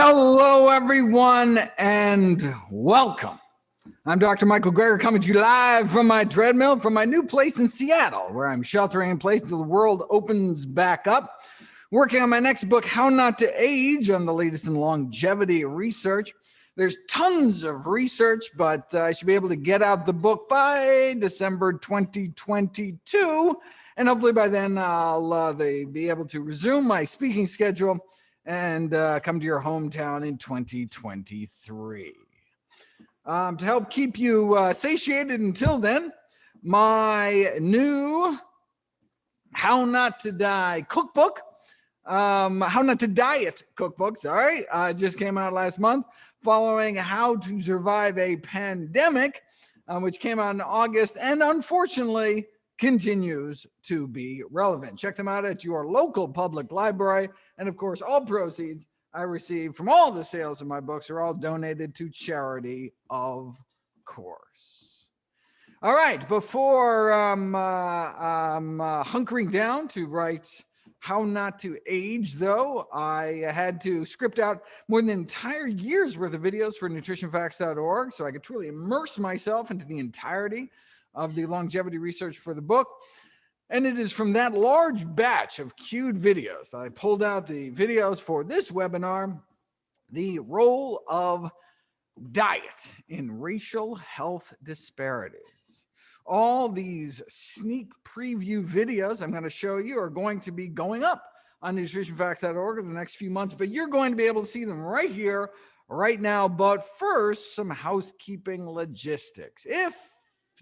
Hello, everyone, and welcome. I'm Dr. Michael Greger coming to you live from my treadmill from my new place in Seattle, where I'm sheltering in place until the world opens back up. Working on my next book, How Not to Age, on the latest in longevity research. There's tons of research, but uh, I should be able to get out the book by December 2022. And hopefully by then I'll uh, be able to resume my speaking schedule and uh, come to your hometown in 2023. Um, to help keep you uh, satiated until then, my new How Not to Die cookbook, um, How Not to Diet cookbook, sorry, uh, just came out last month following How to Survive a Pandemic, um, which came out in August. And unfortunately, continues to be relevant. Check them out at your local public library. And of course, all proceeds I receive from all the sales of my books are all donated to charity, of course. All right, before um, uh, um, uh, hunkering down to write how not to age, though, I had to script out more than an entire year's worth of videos for nutritionfacts.org so I could truly immerse myself into the entirety of the longevity research for the book. And it is from that large batch of queued videos that I pulled out the videos for this webinar, the role of diet in racial health disparities. All these sneak preview videos I'm going to show you are going to be going up on nutritionfacts.org in the next few months, but you're going to be able to see them right here, right now. But first, some housekeeping logistics. If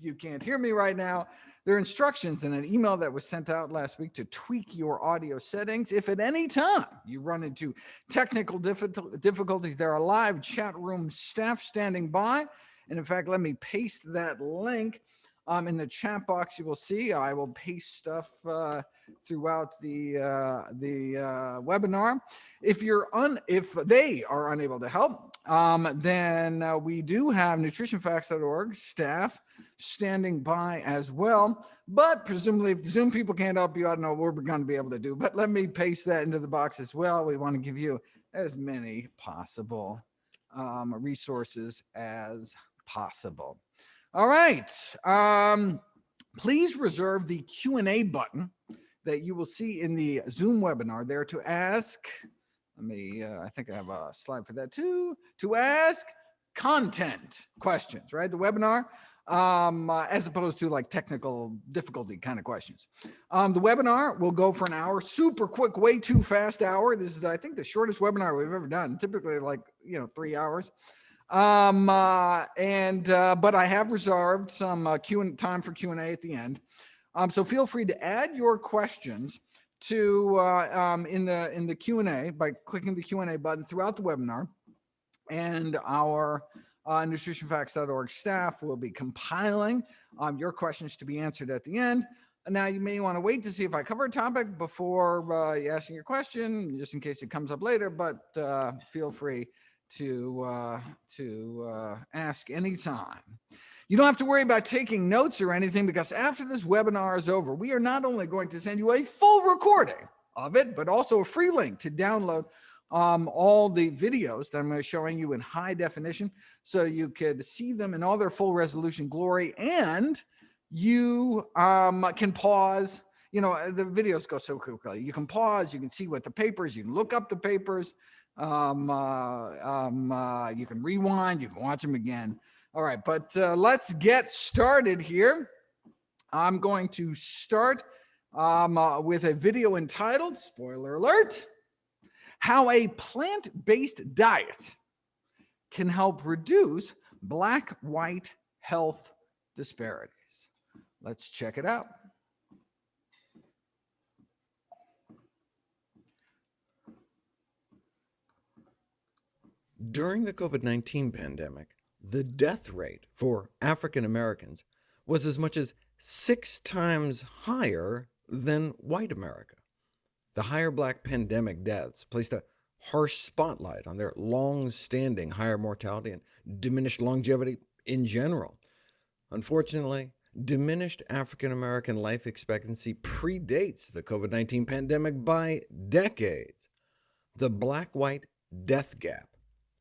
you can't hear me right now, there are instructions in an email that was sent out last week to tweak your audio settings. If at any time you run into technical difficulties, there are live chat room staff standing by. And in fact, let me paste that link um, in the chat box. You will see I will paste stuff uh, throughout the uh, the uh, webinar. If you're un if they are unable to help, um, then uh, we do have nutritionfacts.org staff standing by as well. But presumably, if the Zoom people can't help you, I don't know what we're going to be able to do. But let me paste that into the box as well. We want to give you as many possible um, resources as possible. All right. Um, please reserve the Q&A button that you will see in the Zoom webinar there to ask let me, uh, I think I have a slide for that too, to ask content questions, right? The webinar, um, uh, as opposed to like technical difficulty kind of questions. Um, the webinar will go for an hour, super quick, way too fast hour. This is, I think, the shortest webinar we've ever done, typically like, you know, three hours. Um, uh, and, uh, but I have reserved some uh, Q and time for Q&A at the end. Um, so feel free to add your questions to uh, um, in the in the Q&A by clicking the Q&A button throughout the webinar. And our uh, nutritionfacts.org staff will be compiling um, your questions to be answered at the end. And now you may want to wait to see if I cover a topic before uh, asking your question, just in case it comes up later, but uh, feel free to, uh, to uh, ask anytime. You don't have to worry about taking notes or anything because after this webinar is over, we are not only going to send you a full recording of it, but also a free link to download um, all the videos that I'm showing you in high definition so you could see them in all their full resolution glory and you um, can pause you know the videos go so quickly you can pause you can see what the papers you can look up the papers um, uh, um, uh, you can rewind you can watch them again all right, but uh, let's get started here. I'm going to start um, uh, with a video entitled, spoiler alert, how a plant-based diet can help reduce black-white health disparities. Let's check it out. During the COVID-19 pandemic, the death rate for African Americans was as much as six times higher than white America. The higher black pandemic deaths placed a harsh spotlight on their long-standing higher mortality and diminished longevity in general. Unfortunately, diminished African American life expectancy predates the COVID-19 pandemic by decades. The black-white death gap.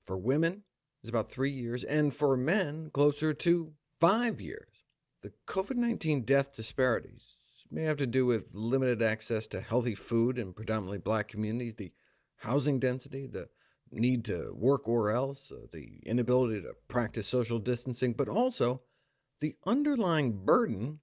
For women, is about three years, and for men, closer to five years. The COVID-19 death disparities may have to do with limited access to healthy food in predominantly black communities, the housing density, the need to work or else, uh, the inability to practice social distancing, but also the underlying burden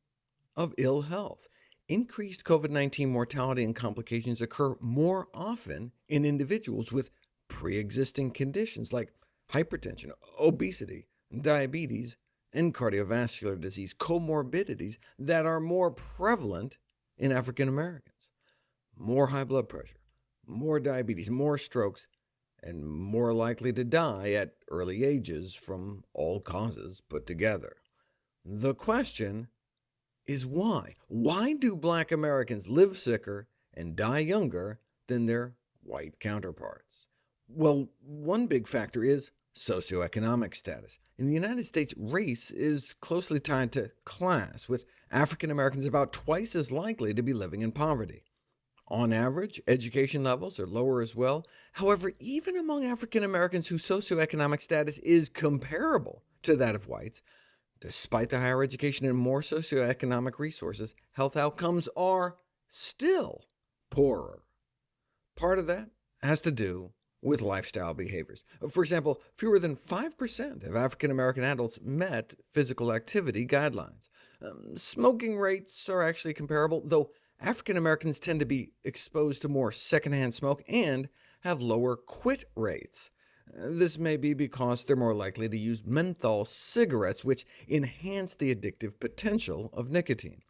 of ill health. Increased COVID-19 mortality and complications occur more often in individuals with pre-existing conditions like hypertension, obesity, diabetes, and cardiovascular disease, comorbidities that are more prevalent in African Americans. More high blood pressure, more diabetes, more strokes, and more likely to die at early ages from all causes put together. The question is why? Why do black Americans live sicker and die younger than their white counterparts? Well, one big factor is socioeconomic status. In the United States, race is closely tied to class, with African Americans about twice as likely to be living in poverty. On average, education levels are lower as well. However, even among African Americans whose socioeconomic status is comparable to that of whites, despite the higher education and more socioeconomic resources, health outcomes are still poorer. Part of that has to do with lifestyle behaviors. For example, fewer than 5% of African-American adults met physical activity guidelines. Um, smoking rates are actually comparable, though African-Americans tend to be exposed to more secondhand smoke and have lower quit rates. This may be because they're more likely to use menthol cigarettes, which enhance the addictive potential of nicotine.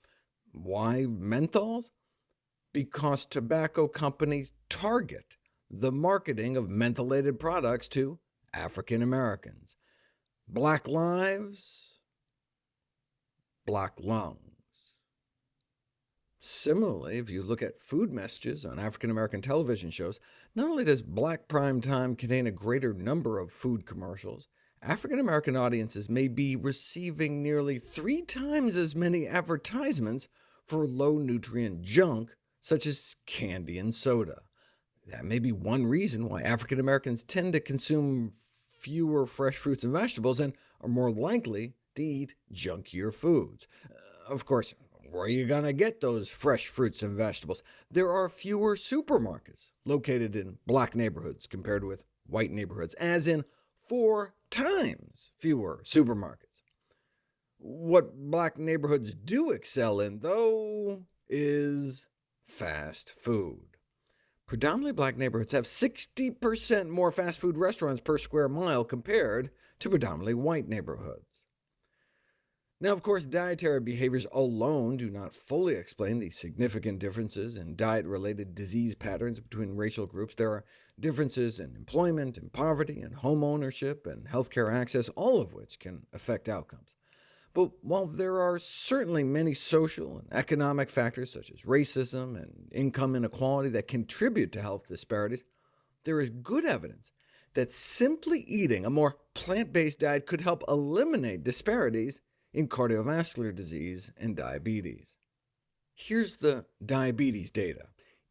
Why menthols? Because tobacco companies target the marketing of mentholated products to African Americans. Black lives, black lungs. Similarly, if you look at food messages on African-American television shows, not only does black prime time contain a greater number of food commercials, African-American audiences may be receiving nearly three times as many advertisements for low-nutrient junk, such as candy and soda. That may be one reason why African Americans tend to consume fewer fresh fruits and vegetables and are more likely to eat junkier foods. Uh, of course, where are you going to get those fresh fruits and vegetables? There are fewer supermarkets located in black neighborhoods compared with white neighborhoods, as in four times fewer supermarkets. What black neighborhoods do excel in, though, is fast food. Predominantly black neighborhoods have 60% more fast food restaurants per square mile compared to predominantly white neighborhoods. Now, of course, dietary behaviors alone do not fully explain the significant differences in diet-related disease patterns between racial groups. There are differences in employment, and poverty, and home ownership, and healthcare access, all of which can affect outcomes. But while there are certainly many social and economic factors, such as racism and income inequality, that contribute to health disparities, there is good evidence that simply eating a more plant-based diet could help eliminate disparities in cardiovascular disease and diabetes. Here's the diabetes data.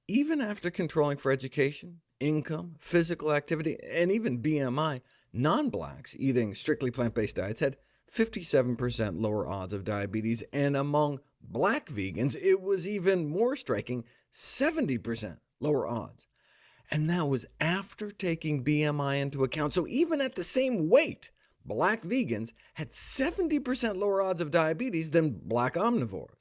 Even after controlling for education, income, physical activity, and even BMI, non-blacks eating strictly plant-based diets had 57% lower odds of diabetes, and among black vegans it was even more striking, 70% lower odds. And that was after taking BMI into account, so even at the same weight, black vegans had 70% lower odds of diabetes than black omnivores.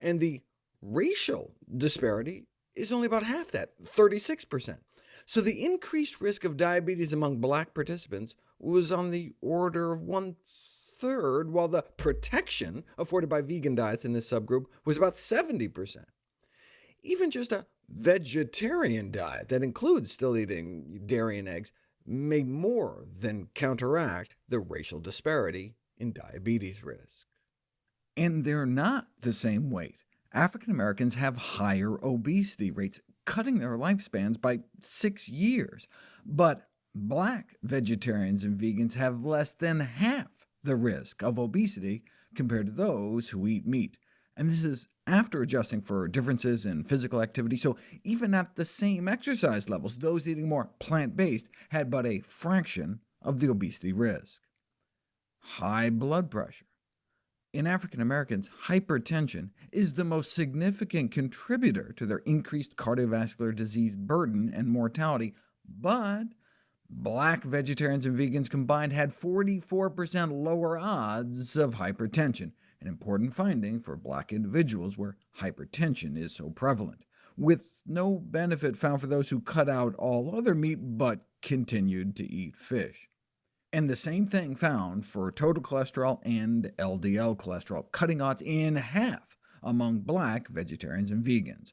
And the racial disparity is only about half that, 36%. So the increased risk of diabetes among black participants was on the order of one third, while the protection afforded by vegan diets in this subgroup was about 70%. Even just a vegetarian diet that includes still eating dairy and eggs may more than counteract the racial disparity in diabetes risk. And they're not the same weight. African Americans have higher obesity rates, cutting their lifespans by six years. But black vegetarians and vegans have less than half the risk of obesity compared to those who eat meat. And this is after adjusting for differences in physical activity, so even at the same exercise levels, those eating more plant-based had but a fraction of the obesity risk. High blood pressure. In African Americans, hypertension is the most significant contributor to their increased cardiovascular disease burden and mortality, but black vegetarians and vegans combined had 44% lower odds of hypertension, an important finding for black individuals where hypertension is so prevalent, with no benefit found for those who cut out all other meat but continued to eat fish. And the same thing found for total cholesterol and LDL cholesterol, cutting odds in half among black vegetarians and vegans.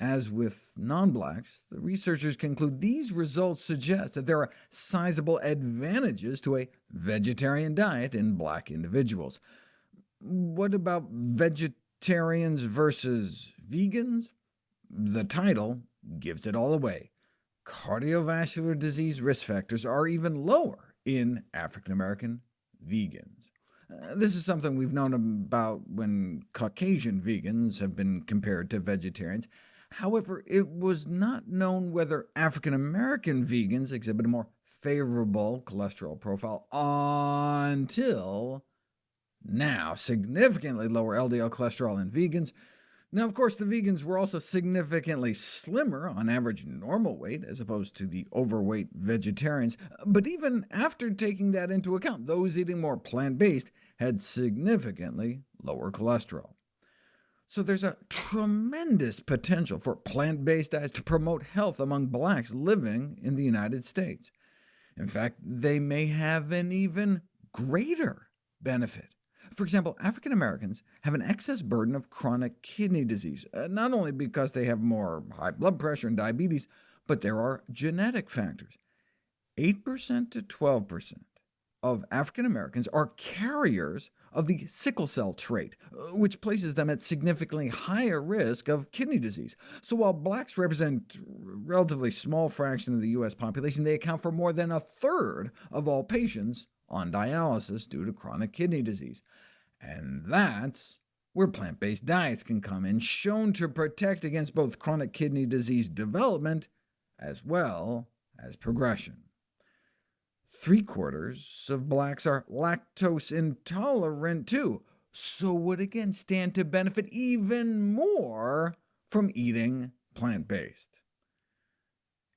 As with non-blacks, the researchers conclude these results suggest that there are sizable advantages to a vegetarian diet in black individuals. What about vegetarians versus vegans? The title gives it all away. Cardiovascular disease risk factors are even lower in African-American vegans. Uh, this is something we've known about when Caucasian vegans have been compared to vegetarians. However, it was not known whether African-American vegans exhibit a more favorable cholesterol profile until now, significantly lower LDL cholesterol in vegans. Now, of course, the vegans were also significantly slimmer, on average normal weight, as opposed to the overweight vegetarians, but even after taking that into account, those eating more plant-based had significantly lower cholesterol. So there's a tremendous potential for plant-based diets to promote health among blacks living in the United States. In fact, they may have an even greater benefit for example, African Americans have an excess burden of chronic kidney disease, uh, not only because they have more high blood pressure and diabetes, but there are genetic factors. 8% to 12% of African Americans are carriers of the sickle cell trait, uh, which places them at significantly higher risk of kidney disease. So while blacks represent a relatively small fraction of the U.S. population, they account for more than a third of all patients on dialysis due to chronic kidney disease. And that's where plant-based diets can come in, shown to protect against both chronic kidney disease development as well as progression. Three-quarters of blacks are lactose intolerant too, so would again stand to benefit even more from eating plant-based.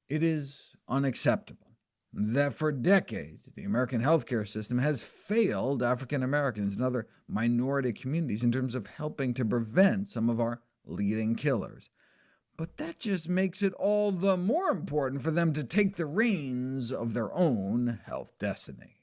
It is unacceptable that for decades the American healthcare system has failed African Americans and other minority communities in terms of helping to prevent some of our leading killers. But that just makes it all the more important for them to take the reins of their own health destiny.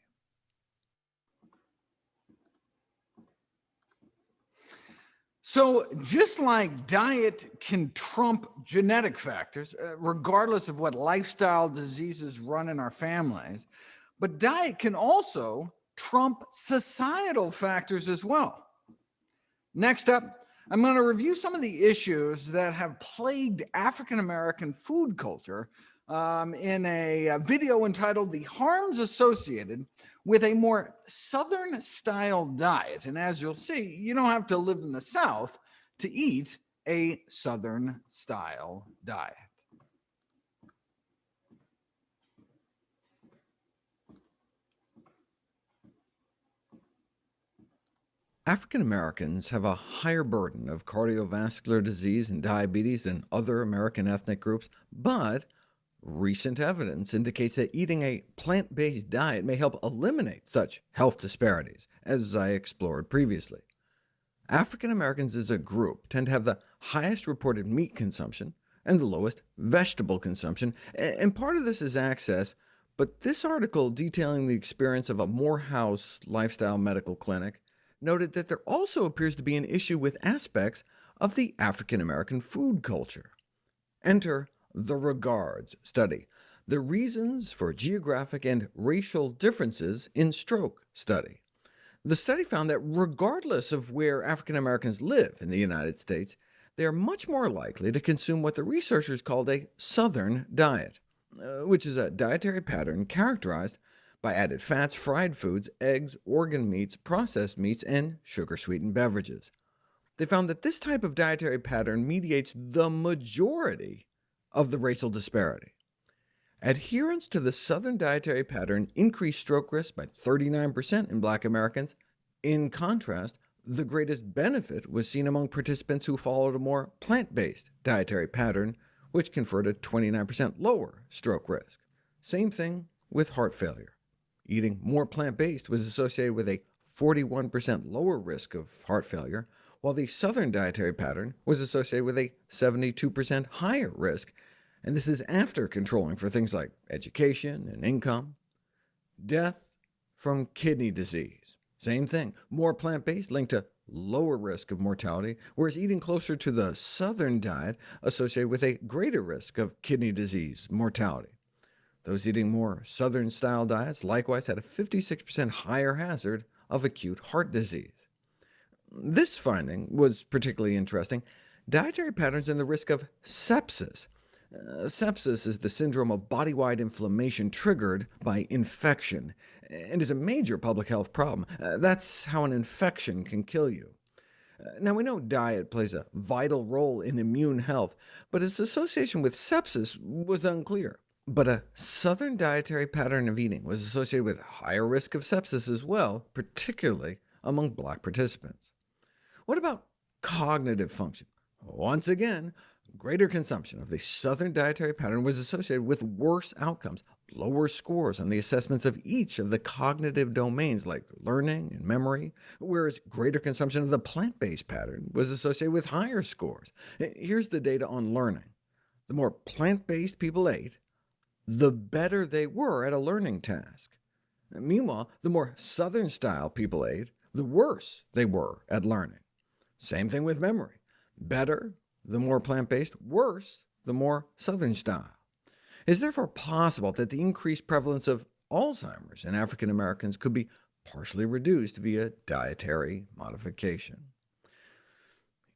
So just like diet can trump genetic factors, uh, regardless of what lifestyle diseases run in our families, but diet can also trump societal factors as well. Next up, I'm going to review some of the issues that have plagued African-American food culture um, in a video entitled The Harms Associated with a more Southern style diet. And as you'll see, you don't have to live in the South to eat a Southern style diet. African Americans have a higher burden of cardiovascular disease and diabetes than other American ethnic groups, but Recent evidence indicates that eating a plant-based diet may help eliminate such health disparities, as I explored previously. African Americans as a group tend to have the highest reported meat consumption and the lowest vegetable consumption, and part of this is access, but this article detailing the experience of a Morehouse lifestyle medical clinic noted that there also appears to be an issue with aspects of the African American food culture. Enter the Regards study, the reasons for geographic and racial differences in stroke study. The study found that regardless of where African Americans live in the United States, they are much more likely to consume what the researchers called a Southern diet, uh, which is a dietary pattern characterized by added fats, fried foods, eggs, organ meats, processed meats, and sugar-sweetened beverages. they found that this type of dietary pattern mediates the majority of the racial disparity. Adherence to the Southern dietary pattern increased stroke risk by 39% in black Americans. In contrast, the greatest benefit was seen among participants who followed a more plant-based dietary pattern, which conferred a 29% lower stroke risk. Same thing with heart failure. Eating more plant-based was associated with a 41% lower risk of heart failure, while the Southern dietary pattern was associated with a 72% higher risk, and this is after controlling for things like education and income. Death from kidney disease. Same thing, more plant-based linked to lower risk of mortality, whereas eating closer to the Southern diet associated with a greater risk of kidney disease mortality. Those eating more Southern-style diets likewise had a 56% higher hazard of acute heart disease. This finding was particularly interesting. Dietary patterns and the risk of sepsis. Uh, sepsis is the syndrome of body-wide inflammation triggered by infection, and is a major public health problem. Uh, that's how an infection can kill you. Uh, now, we know diet plays a vital role in immune health, but its association with sepsis was unclear. But a southern dietary pattern of eating was associated with higher risk of sepsis as well, particularly among black participants. What about cognitive function? Once again, greater consumption of the southern dietary pattern was associated with worse outcomes, lower scores on the assessments of each of the cognitive domains like learning and memory, whereas greater consumption of the plant-based pattern was associated with higher scores. Here's the data on learning. The more plant-based people ate, the better they were at a learning task. Meanwhile, the more Southern-style people ate, the worse they were at learning. Same thing with memory. Better, the more plant-based, worse, the more Southern-style. It is therefore possible that the increased prevalence of Alzheimer's in African Americans could be partially reduced via dietary modification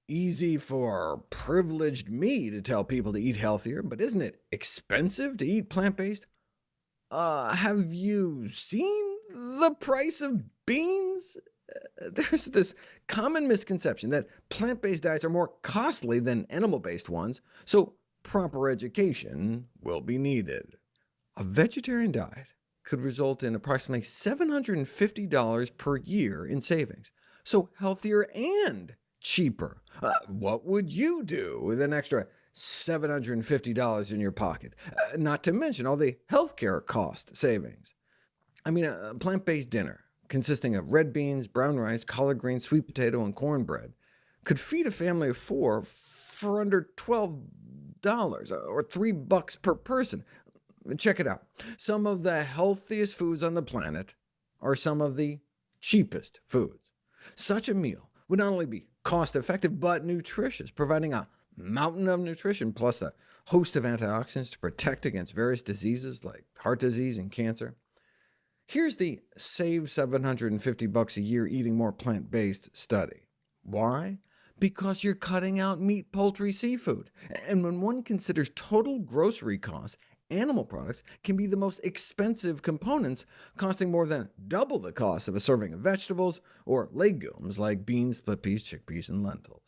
easy for privileged me to tell people to eat healthier, but isn't it expensive to eat plant-based? Uh, have you seen the price of beans? Uh, there's this common misconception that plant-based diets are more costly than animal-based ones, so proper education will be needed. A vegetarian diet could result in approximately $750 per year in savings, so healthier and cheaper. Uh, what would you do with an extra $750 in your pocket? Uh, not to mention all the healthcare cost savings. I mean, a plant-based dinner consisting of red beans, brown rice, collard greens, sweet potato, and cornbread could feed a family of four for under $12, uh, or 3 bucks per person. Check it out. Some of the healthiest foods on the planet are some of the cheapest foods. Such a meal would not only be cost-effective, but nutritious, providing a mountain of nutrition, plus a host of antioxidants to protect against various diseases like heart disease and cancer. Here's the save 750 bucks a year eating more plant-based study. Why? Because you're cutting out meat, poultry, seafood. And when one considers total grocery costs, animal products can be the most expensive components, costing more than double the cost of a serving of vegetables or legumes like beans, split peas, chickpeas, and lentils.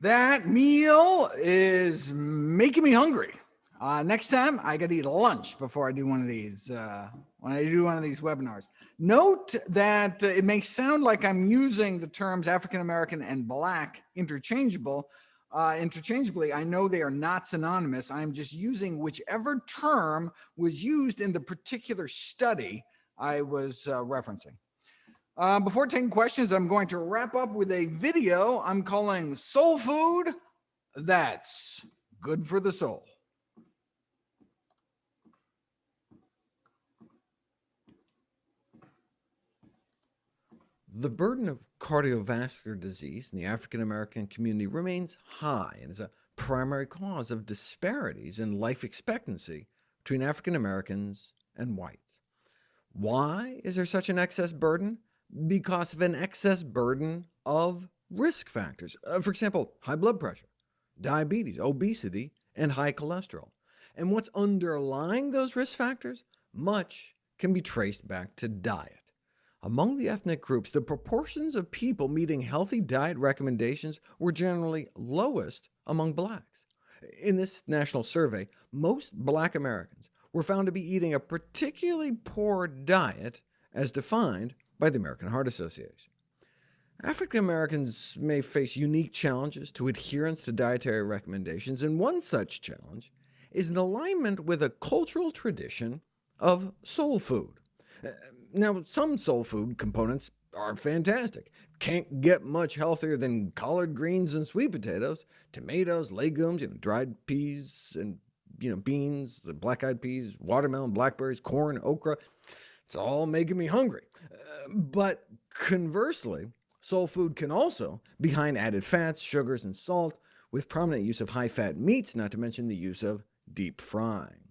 That meal is making me hungry. Uh, next time, I got to eat lunch before I do one of these, uh, when I do one of these webinars. Note that uh, it may sound like I'm using the terms African-American and Black interchangeable, uh, interchangeably. I know they are not synonymous. I'm just using whichever term was used in the particular study I was uh, referencing. Uh, before taking questions, I'm going to wrap up with a video I'm calling Soul Food That's Good for the Soul. The burden of cardiovascular disease in the African American community remains high and is a primary cause of disparities in life expectancy between African Americans and whites. Why is there such an excess burden? Because of an excess burden of risk factors. Uh, for example, high blood pressure, diabetes, obesity, and high cholesterol. And what's underlying those risk factors? Much can be traced back to diet. Among the ethnic groups, the proportions of people meeting healthy diet recommendations were generally lowest among blacks. In this national survey, most black Americans were found to be eating a particularly poor diet as defined by the American Heart Association. African Americans may face unique challenges to adherence to dietary recommendations, and one such challenge is an alignment with a cultural tradition of soul food. Now, some soul food components are fantastic. Can't get much healthier than collard greens and sweet potatoes, tomatoes, legumes, you know, dried peas and you know, beans, the black-eyed peas, watermelon, blackberries, corn, okra. It's all making me hungry. Uh, but conversely, soul food can also be high in added fats, sugars, and salt, with prominent use of high-fat meats, not to mention the use of deep frying.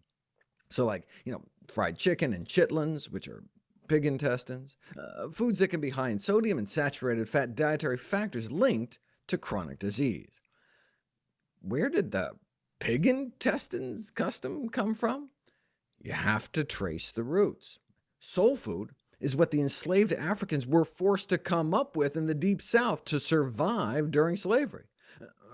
So like, you know, fried chicken and chitlins, which are pig intestines, uh, foods that can be high in sodium and saturated fat dietary factors linked to chronic disease. Where did the pig intestines custom come from? You have to trace the roots. Soul food is what the enslaved Africans were forced to come up with in the Deep South to survive during slavery.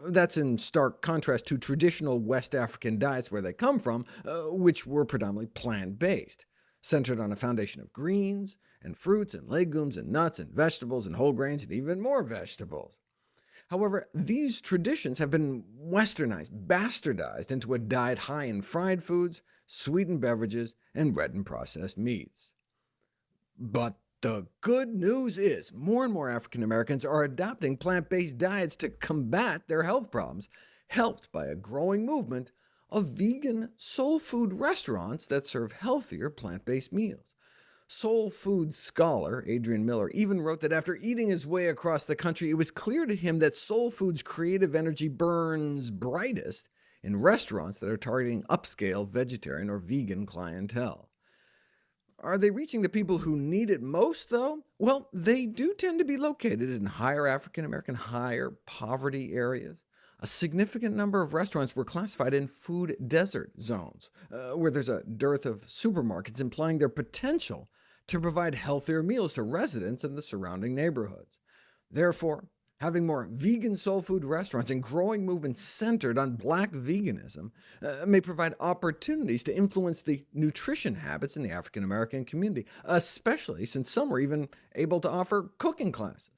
That's in stark contrast to traditional West African diets where they come from, uh, which were predominantly plant-based, centered on a foundation of greens, and fruits, and legumes, and nuts, and vegetables, and whole grains, and even more vegetables. However, these traditions have been westernized, bastardized into a diet high in fried foods, sweetened beverages, and red and processed meats. But the good news is more and more African Americans are adopting plant-based diets to combat their health problems, helped by a growing movement of vegan soul food restaurants that serve healthier plant-based meals. Soul food scholar Adrian Miller even wrote that after eating his way across the country, it was clear to him that soul food's creative energy burns brightest in restaurants that are targeting upscale vegetarian or vegan clientele. Are they reaching the people who need it most, though? Well, they do tend to be located in higher African-American, higher poverty areas. A significant number of restaurants were classified in food desert zones, uh, where there's a dearth of supermarkets, implying their potential to provide healthier meals to residents in the surrounding neighborhoods. Therefore, having more vegan soul food restaurants and growing movements centered on black veganism uh, may provide opportunities to influence the nutrition habits in the African-American community, especially since some are even able to offer cooking classes.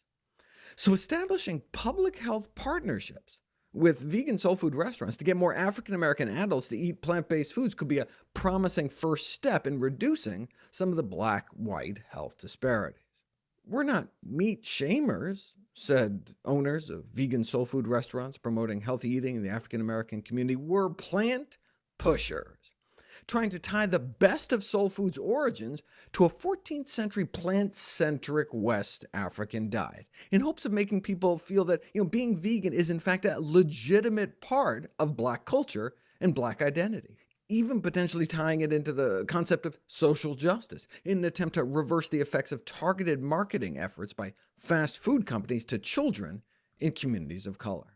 So establishing public health partnerships with vegan soul food restaurants to get more African-American adults to eat plant-based foods could be a promising first step in reducing some of the black-white health disparities. We're not meat shamers, said owners of vegan soul food restaurants promoting healthy eating in the African-American community. We're plant pushers, trying to tie the best of soul food's origins to a 14th century plant-centric West African diet, in hopes of making people feel that you know, being vegan is in fact a legitimate part of black culture and black identity even potentially tying it into the concept of social justice, in an attempt to reverse the effects of targeted marketing efforts by fast food companies to children in communities of color.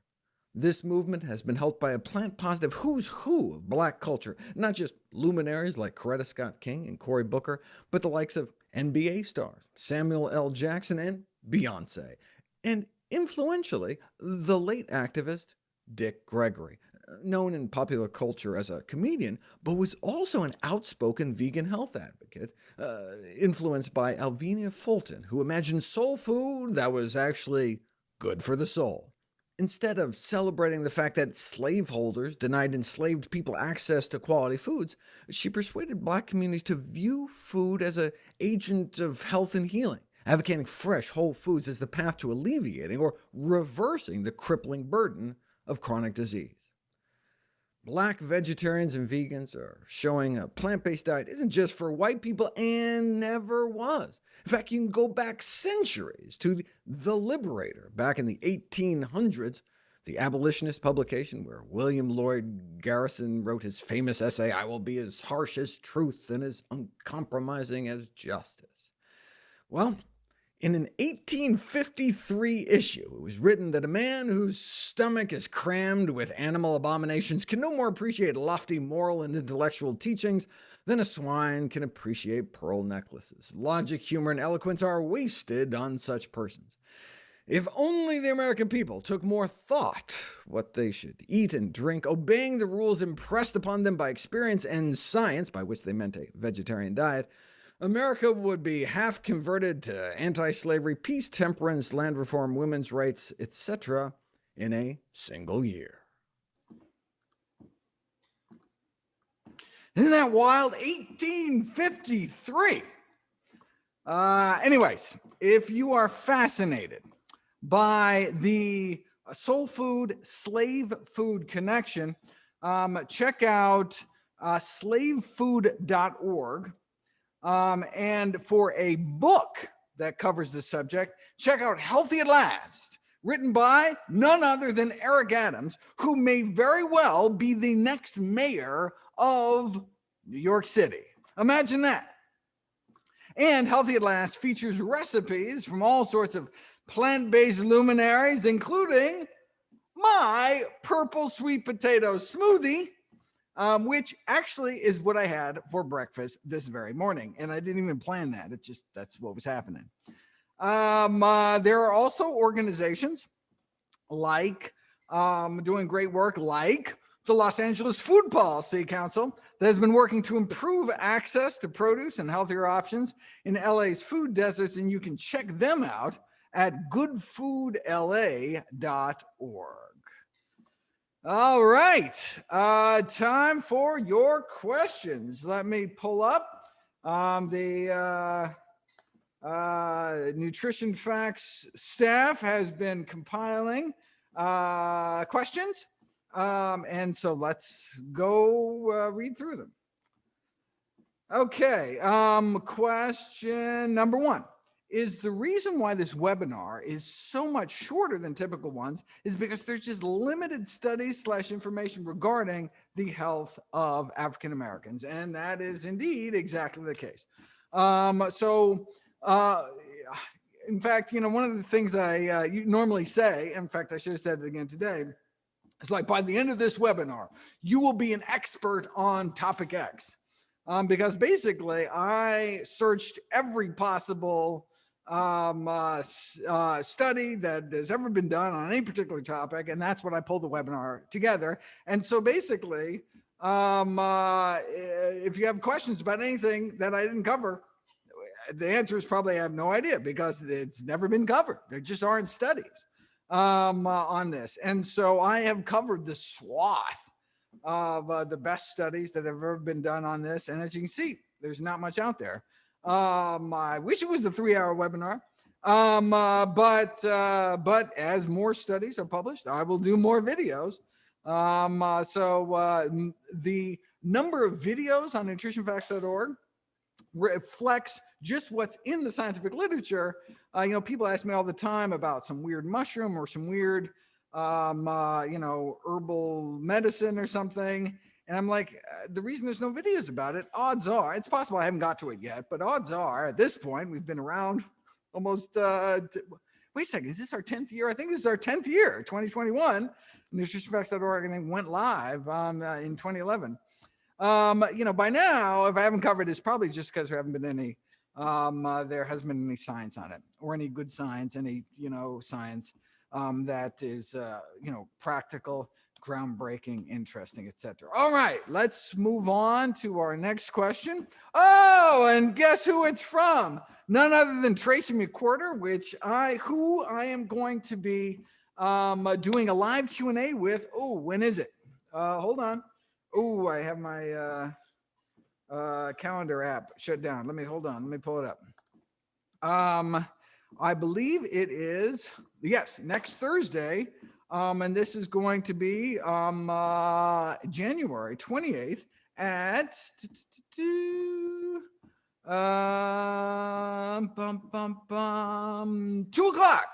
This movement has been helped by a plant-positive who's who of black culture, not just luminaries like Coretta Scott King and Cory Booker, but the likes of NBA stars, Samuel L. Jackson, and Beyoncé, and influentially, the late activist Dick Gregory, known in popular culture as a comedian, but was also an outspoken vegan health advocate, uh, influenced by Alvenia Fulton, who imagined soul food that was actually good for the soul. Instead of celebrating the fact that slaveholders denied enslaved people access to quality foods, she persuaded black communities to view food as an agent of health and healing, advocating fresh, whole foods as the path to alleviating or reversing the crippling burden of chronic disease. Black vegetarians and vegans are showing a plant-based diet isn't just for white people, and never was. In fact, you can go back centuries to The Liberator, back in the 1800s, the abolitionist publication where William Lloyd Garrison wrote his famous essay, I will be as harsh as truth and as uncompromising as justice. Well, In an 1853 issue, it was written that a man whose stomach is crammed with animal abominations can no more appreciate lofty moral and intellectual teachings than a swine can appreciate pearl necklaces. Logic, humor, and eloquence are wasted on such persons. If only the American people took more thought what they should eat and drink, obeying the rules impressed upon them by experience and science, by which they meant a vegetarian diet, America would be half converted to anti-slavery, peace, temperance, land reform, women's rights, etc. in a single year. Isn't that wild? 1853. Uh, anyways, if you are fascinated by the soul food slave food connection, um, check out uh, slavefood.org. Um, and for a book that covers the subject, check out Healthy at Last, written by none other than Eric Adams, who may very well be the next mayor of New York City. Imagine that. And Healthy at Last features recipes from all sorts of plant-based luminaries, including my purple sweet potato smoothie, um, which actually is what I had for breakfast this very morning. And I didn't even plan that. It's just that's what was happening. Um, uh, there are also organizations like um, doing great work like the Los Angeles Food Policy Council that has been working to improve access to produce and healthier options in LA's food deserts. And you can check them out at goodfoodla.org. All right, uh, time for your questions. Let me pull up um, the uh, uh, Nutrition Facts staff has been compiling uh, questions. Um, and so let's go uh, read through them. Okay, um, question number one is the reason why this webinar is so much shorter than typical ones is because there's just limited studies slash information regarding the health of African Americans. And that is indeed exactly the case. Um, so, uh, in fact, you know, one of the things I uh, normally say, in fact, I should have said it again today, it's like by the end of this webinar, you will be an expert on topic X. Um, because basically I searched every possible um, uh, uh, study that has ever been done on any particular topic. And that's what I pulled the webinar together. And so basically, um, uh, if you have questions about anything that I didn't cover, the answer is probably I have no idea because it's never been covered. There just aren't studies um, uh, on this. And so I have covered the swath of uh, the best studies that have ever been done on this. And as you can see, there's not much out there. Um, I wish it was a three hour webinar. Um, uh, but, uh, but as more studies are published, I will do more videos. Um, uh, so uh, the number of videos on nutritionfacts.org reflects just what's in the scientific literature. Uh, you know, people ask me all the time about some weird mushroom or some weird, um, uh, you know, herbal medicine or something. And I'm like, uh, the reason there's no videos about it, odds are, it's possible I haven't got to it yet, but odds are at this point, we've been around almost, uh, wait a second, is this our 10th year? I think this is our 10th year, 2021. NutritionFacts.org and then went live uh, in 2011. Um, you know, by now, if I haven't covered, it's probably just because there haven't been any, um, uh, there hasn't been any science on it or any good science, any, you know, science um, that is, uh, you know, practical groundbreaking, interesting, etc. All right, let's move on to our next question. Oh, and guess who it's from? None other than Tracye McQuirter, which I, who I am going to be um, doing a live Q&A with. Oh, when is it? Uh, hold on. Oh, I have my uh, uh, calendar app shut down. Let me, hold on, let me pull it up. Um, I believe it is, yes, next Thursday, um, and this is going to be um, uh, January 28th at um, two o'clock.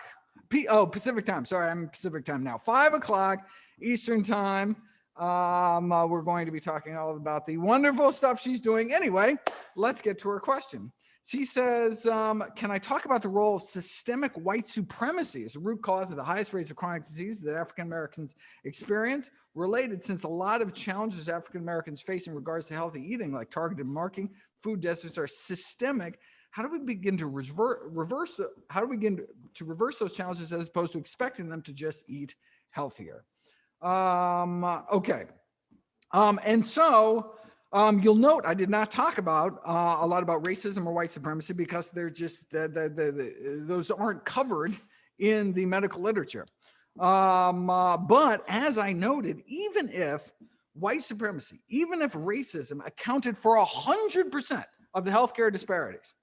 P oh, Pacific time. Sorry, I'm Pacific time now. Five o'clock Eastern time. Um, uh, we're going to be talking all about the wonderful stuff she's doing. Anyway, let's get to her question. She says, um, can I talk about the role of systemic white supremacy as a root cause of the highest rates of chronic disease that African Americans experience? Related, since a lot of challenges African Americans face in regards to healthy eating, like targeted marking, food deserts are systemic. How do we begin to reverse, how do we begin to, to reverse those challenges as opposed to expecting them to just eat healthier? Um, okay. Um, and so um, you'll note I did not talk about uh, a lot about racism or white supremacy because they're just the, the, the, those aren't covered in the medical literature. Um, uh, but as I noted, even if white supremacy, even if racism accounted for a hundred percent of the healthcare disparities,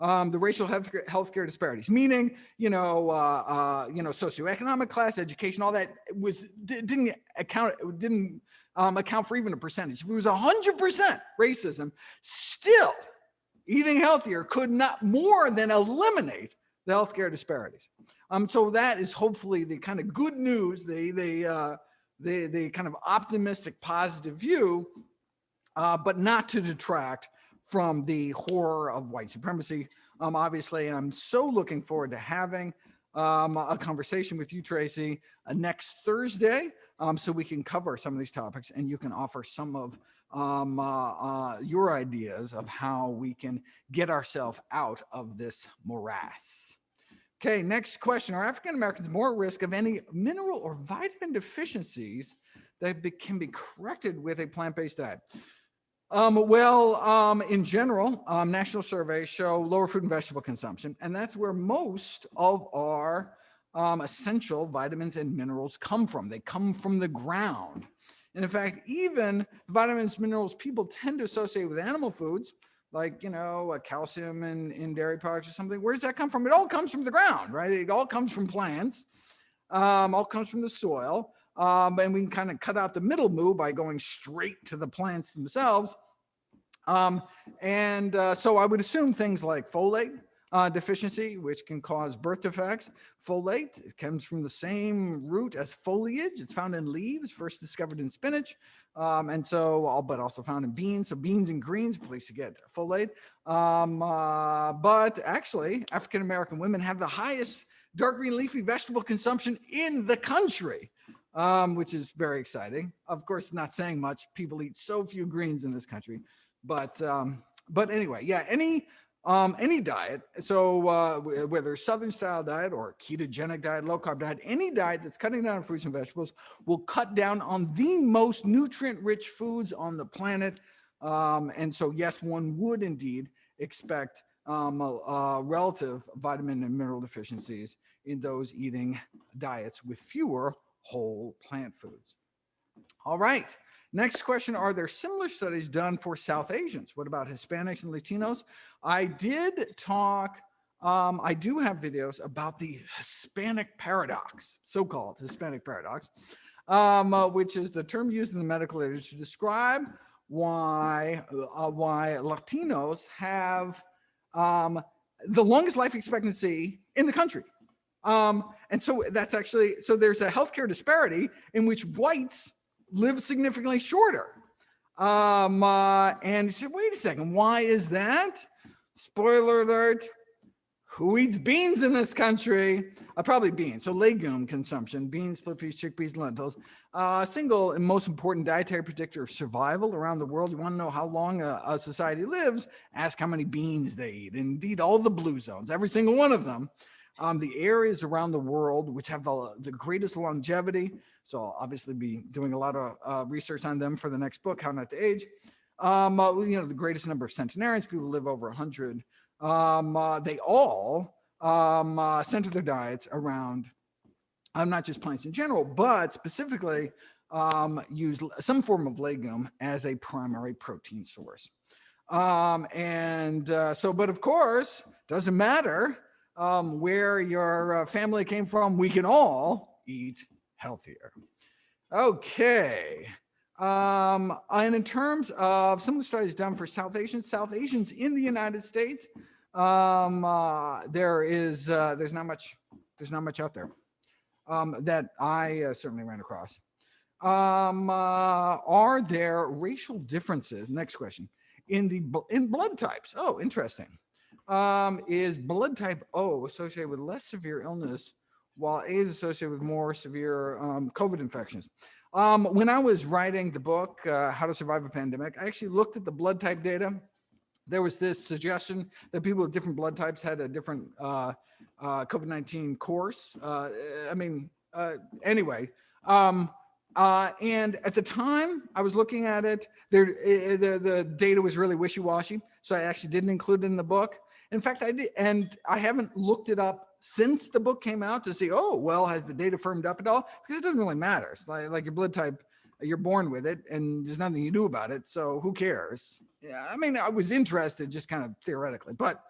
um, the racial healthcare, healthcare disparities, meaning, you know, uh, uh, you know, socioeconomic class, education, all that was didn't account, didn't um, account for even a percentage. If it was 100% racism, still eating healthier could not more than eliminate the healthcare disparities. Um, so that is hopefully the kind of good news, the, the, uh, the, the kind of optimistic, positive view, uh, but not to detract from the horror of white supremacy. Um, obviously, and I'm so looking forward to having um, a conversation with you, Tracye, uh, next Thursday um, so we can cover some of these topics and you can offer some of um, uh, uh, your ideas of how we can get ourselves out of this morass. Okay, next question. Are African Americans more at risk of any mineral or vitamin deficiencies that be, can be corrected with a plant-based diet? Um, well, um, in general, um, national surveys show lower fruit and vegetable consumption, and that's where most of our um, essential vitamins and minerals come from. They come from the ground. And in fact, even vitamins, minerals people tend to associate with animal foods, like, you know, calcium in, in dairy products or something. Where does that come from? It all comes from the ground, right? It all comes from plants, um, all comes from the soil. Um, and we can kind of cut out the middle move by going straight to the plants themselves. Um, and uh, so I would assume things like folate, uh, deficiency, which can cause birth defects. Folate it comes from the same root as foliage. It's found in leaves, first discovered in spinach. Um, and so, but also found in beans. So beans and greens, place to get folate. Um, uh, but actually, African-American women have the highest dark green leafy vegetable consumption in the country. Um, which is very exciting. Of course, not saying much. People eat so few greens in this country, but um, but anyway, yeah, any um, any diet. So uh, whether Southern style diet or ketogenic diet, low carb diet, any diet that's cutting down on fruits and vegetables will cut down on the most nutrient rich foods on the planet. Um, and so yes, one would indeed expect um, a, relative vitamin and mineral deficiencies in those eating diets with fewer whole plant foods. All right. Next question, are there similar studies done for South Asians? What about Hispanics and Latinos? I did talk, um, I do have videos about the Hispanic paradox, so-called Hispanic paradox, um, uh, which is the term used in the medical literature to describe why, uh, why Latinos have um, the longest life expectancy in the country. Um, and so that's actually, so there's a healthcare disparity in which whites live significantly shorter. Um, uh, and you said, wait a second, why is that? Spoiler alert, who eats beans in this country? Uh, probably beans, so legume consumption, beans, split peas, chickpeas, lentils. Uh, single and most important dietary predictor of survival around the world. You wanna know how long a, a society lives, ask how many beans they eat. Indeed, all the blue zones, every single one of them, um, the areas around the world which have the, the greatest longevity. So I'll obviously be doing a lot of uh, research on them for the next book, How Not to Age. Um, uh, you know, the greatest number of centenarians, people live over 100. Um, uh, they all um, uh, center their diets around, um, not just plants in general, but specifically um, use some form of legume as a primary protein source. Um, and uh, so, but of course, doesn't matter um, where your uh, family came from, we can all eat healthier. Okay. Um, and in terms of some of the studies done for South Asians, South Asians in the United States, um, uh, there is, uh, there's not much, there's not much out there um, that I uh, certainly ran across. Um, uh, are there racial differences? Next question in the in blood types. Oh, interesting. um, is blood type O associated with less severe illness, while A is associated with more severe um, COVID infections. Um, when I was writing the book, uh, How to Survive a Pandemic, I actually looked at the blood type data. There was this suggestion that people with different blood types had a different uh, uh, COVID-19 course. Uh, I mean, uh, anyway, um, uh, and at the time I was looking at it, there, the, the data was really wishy-washy. So I actually didn't include it in the book. In fact, I did, and I haven't looked it up since the book came out to see, oh, well, has the data firmed up at all? Because it doesn't really matter. It's like, like your blood type, you're born with it and there's nothing you do about it. So who cares? Yeah, I mean, I was interested just kind of theoretically, but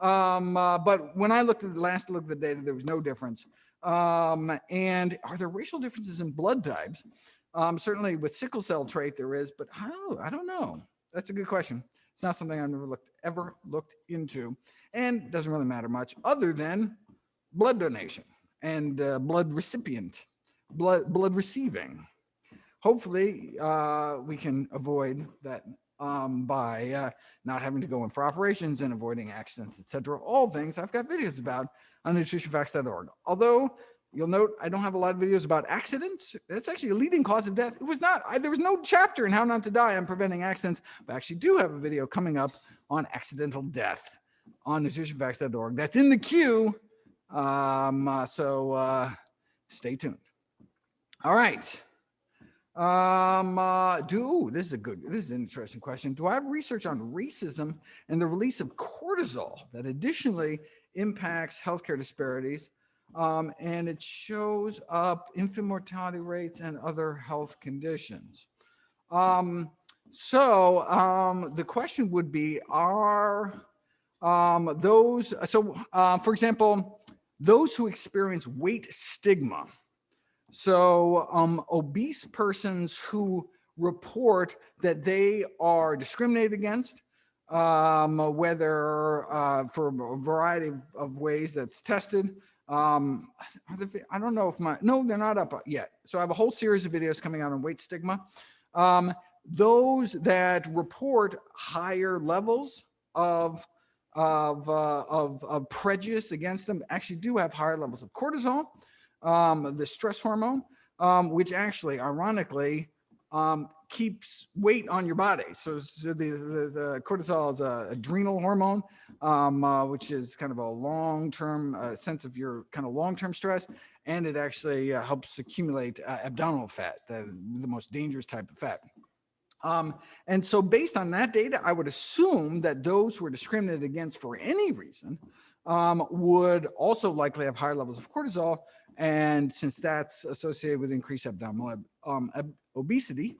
um, uh, but when I looked at the last look at the data, there was no difference. Um, and are there racial differences in blood types? Um, certainly with sickle cell trait there is, but how? I don't know. That's a good question. It's not something I've never looked ever looked into, and doesn't really matter much other than blood donation and uh, blood recipient, blood blood receiving. Hopefully, uh, we can avoid that um, by uh, not having to go in for operations and avoiding accidents, etc. All things I've got videos about on nutritionfacts.org. Although you'll note I don't have a lot of videos about accidents. That's actually a leading cause of death. It was not, I, there was no chapter in how not to die on preventing accidents, but I actually do have a video coming up on accidental death on nutritionfacts.org. That's in the queue. Um, uh, so uh, stay tuned. All right. Um, uh, do, this is a good, this is an interesting question. Do I have research on racism and the release of cortisol that additionally impacts healthcare disparities? Um, and it shows up infant mortality rates and other health conditions. Um, so um, the question would be, are um, those, so uh, for example, those who experience weight stigma, so um, obese persons who report that they are discriminated against, um, whether uh, for a variety of, ways that's tested. Um, they, I don't know if my, no, they're not up yet. So I have a whole series of videos coming out on weight stigma. Um, those that report higher levels of of, uh, of, of prejudice against them actually do have higher levels of cortisol um, the stress hormone, um, which actually, ironically, um, keeps weight on your body. So, so the, the, the, cortisol is a adrenal hormone, um, uh, which is kind of a long-term uh, sense of your kind of long-term stress. And it actually uh, helps accumulate uh, abdominal fat, the, the most dangerous type of fat. Um, and so based on that data, I would assume that those who are discriminated against for any reason um, would also likely have higher levels of cortisol, and since that's associated with increased abdominal um, obesity,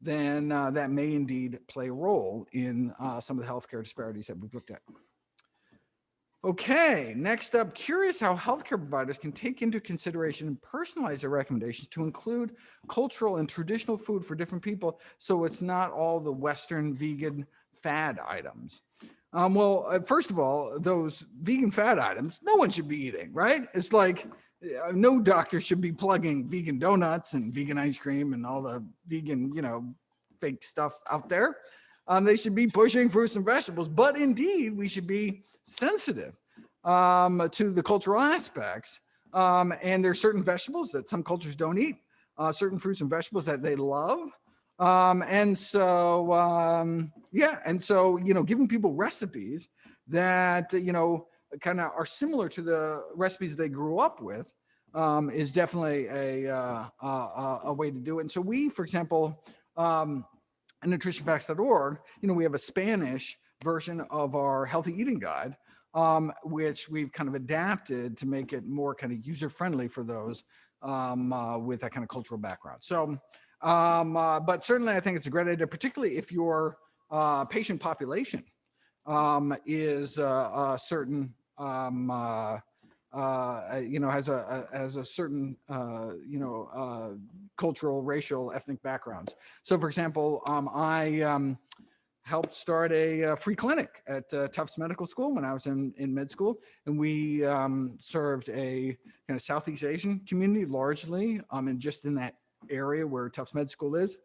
then uh, that may indeed play a role in uh, some of the healthcare disparities that we've looked at. Okay, next up, curious how healthcare providers can take into consideration and personalize their recommendations to include cultural and traditional food for different people so it's not all the Western vegan fad items. Um, well, uh, first of all, those vegan fat items, no one should be eating, right? It's like, no doctor should be plugging vegan donuts and vegan ice cream and all the vegan, you know, fake stuff out there. Um, they should be pushing fruits and vegetables, but indeed we should be sensitive um, to the cultural aspects. Um, and there's certain vegetables that some cultures don't eat, uh, certain fruits and vegetables that they love. Um, and so, um, yeah, and so, you know, giving people recipes that, you know, kind of are similar to the recipes they grew up with um, is definitely a, uh, a, a, way to do it. And so we, for example, um, at nutritionfacts.org, you know, we have a Spanish version of our healthy eating guide, um, which we've kind of adapted to make it more kind of user-friendly for those um, uh, with that kind of cultural background. So, um, uh, but certainly I think it's a great idea, particularly if your uh, patient population um, is uh, a certain, um, uh, uh, you know, has a, a has a certain, uh, you know, uh, cultural, racial, ethnic backgrounds. So, for example, um, I um, helped start a, a, free clinic at uh, Tufts Medical School when I was in in med school, and we um, served a kind of Southeast Asian community largely, um, and just in that area where Tufts Med School is.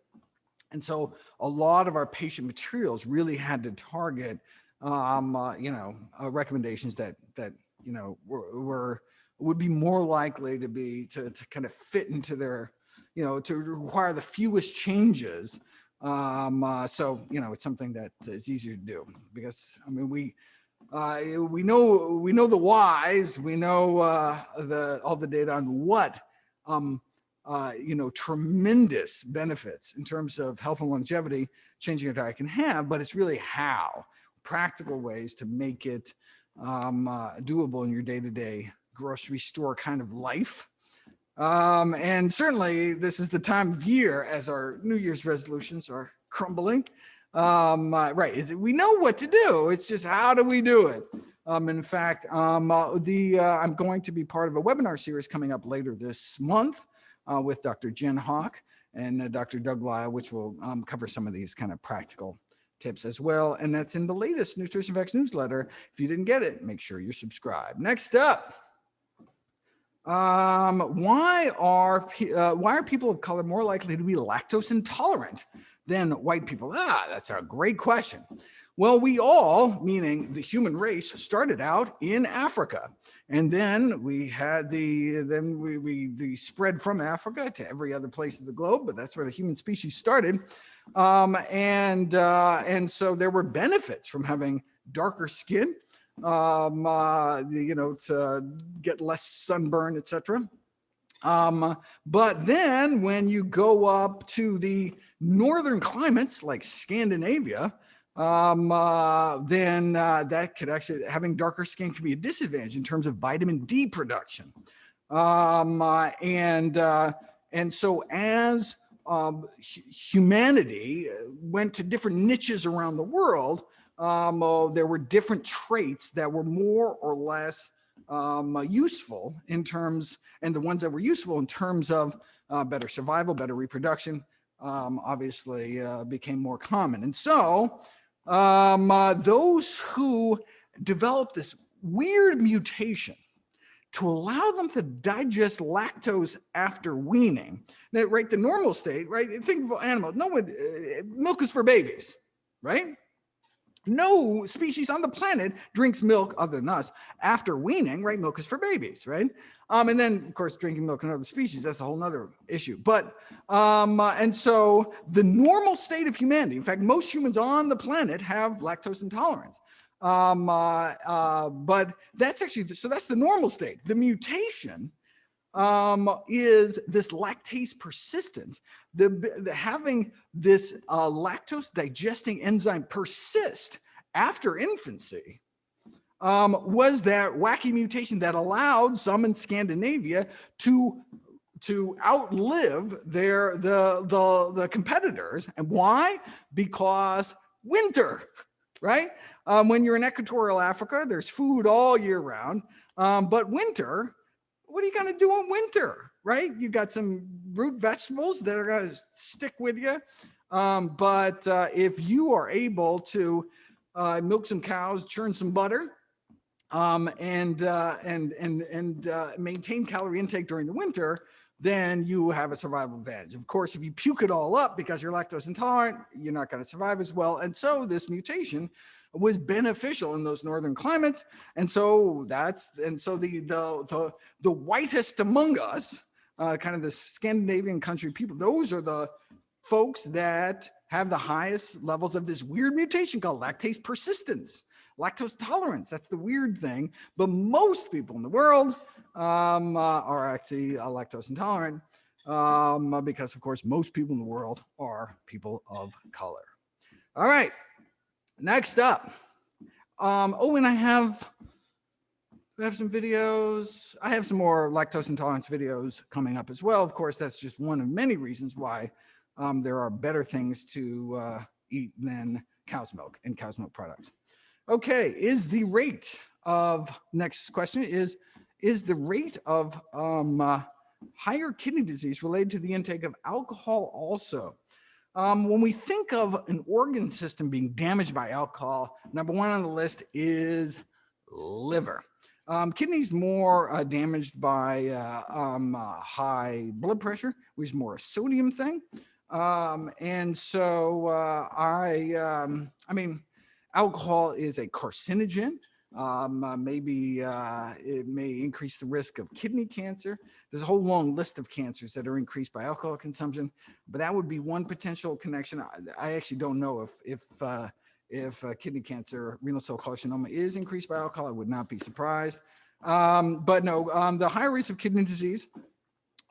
And so a lot of our patient materials really had to target um, uh, you know, uh, recommendations that, that, you know, were, were, would be more likely to be, to, to kind of fit into their, you know, to require the fewest changes. Um, uh, so, you know, it's something that is easier to do because, I mean, we, uh, we know, we know the whys, we know uh, the, all the data on what, um, uh, you know, tremendous benefits in terms of health and longevity changing your diet can have, but it's really how, practical ways to make it um, uh, doable in your day-to-day -day grocery store kind of life. Um, and certainly this is the time of year as our New Year's resolutions are crumbling. Um, uh, right, we know what to do. It's just how do we do it? Um, in fact, um, uh, the uh, I'm going to be part of a webinar series coming up later this month uh, with Dr. Jen Hawk and uh, Dr. Doug Lisle, which will um, cover some of these kind of practical tips as well. And that's in the latest Nutrition Facts newsletter. If you didn't get it, make sure you're subscribed. Next up, um, why are uh, why are people of color more likely to be lactose intolerant than white people? Ah, that's a great question. Well, we all, meaning the human race, started out in Africa. And then we had the, then we, we the spread from Africa to every other place of the globe, but that's where the human species started. Um, and, uh, and so there were benefits from having darker skin, um, uh, you know, to get less sunburn, etc. Um, but then when you go up to the northern climates like Scandinavia, um, uh, then uh, that could actually, having darker skin can be a disadvantage in terms of vitamin D production. Um, uh, and, uh, and so as um, humanity went to different niches around the world, oh, there were different traits that were more or less um, useful in terms, and the ones that were useful in terms of uh, better survival, better reproduction, um, obviously uh, became more common. And so um, uh, those who developed this weird mutation to allow them to digest lactose after weaning. Right, the normal state, right? Think of animals. No one, uh, milk is for babies, right? No species on the planet drinks milk other than us after weaning, right? Milk is for babies, right? Um, and then of course, drinking milk in other species, that's a whole nother issue. But, um, uh, and so the normal state of humanity, in fact, most humans on the planet have lactose intolerance. Um, uh, uh, but that's actually, so that's the normal state. The mutation um, is this lactase persistence, the, the having this uh, lactose digesting enzyme persist after infancy um, was that wacky mutation that allowed some in Scandinavia to to outlive their the the the competitors and why because winter right um, when you're in equatorial africa there's food all year round um, but winter what are you going to do in winter, right? You got some root vegetables that are to stick with you. Um, but uh, if you are able to uh, milk some cows, churn some butter, um, and, uh, and, and, and uh, maintain calorie intake during the winter, then you have a survival advantage. Of course, if you puke it all up because you're lactose intolerant, you're not going to survive as well. And so this mutation was beneficial in those northern climates. And so that's, and so the, the, the, the whitest among us, uh, kind of the Scandinavian country people, those are the folks that have the highest levels of this weird mutation called lactase persistence, lactose tolerance. That's the weird thing. But most people in the world um, uh, are actually uh, lactose intolerant um, because of course, most people in the world are people of color. All right. Next up. Um, oh, and I have, I have some videos. I have some more lactose intolerance videos coming up as well. Of course, that's just one of many reasons why um, there are better things to uh, eat than cow's milk and cow's milk products. Okay, is the rate of, next question is, is the rate of um, uh, higher kidney disease related to the intake of alcohol also? Um, when we think of an organ system being damaged by alcohol, number one on the list is liver. Um, kidneys more uh, damaged by uh, um, uh, high blood pressure, which is more a sodium thing. Um, and so uh, I, um, I mean, Alcohol is a carcinogen. Um, uh, maybe uh, it may increase the risk of kidney cancer. There's a whole long list of cancers that are increased by alcohol consumption, but that would be one potential connection. I, I actually don't know if if uh, if uh, kidney cancer, renal cell carcinoma is increased by alcohol. I would not be surprised. Um, but no, um, the higher rates of kidney disease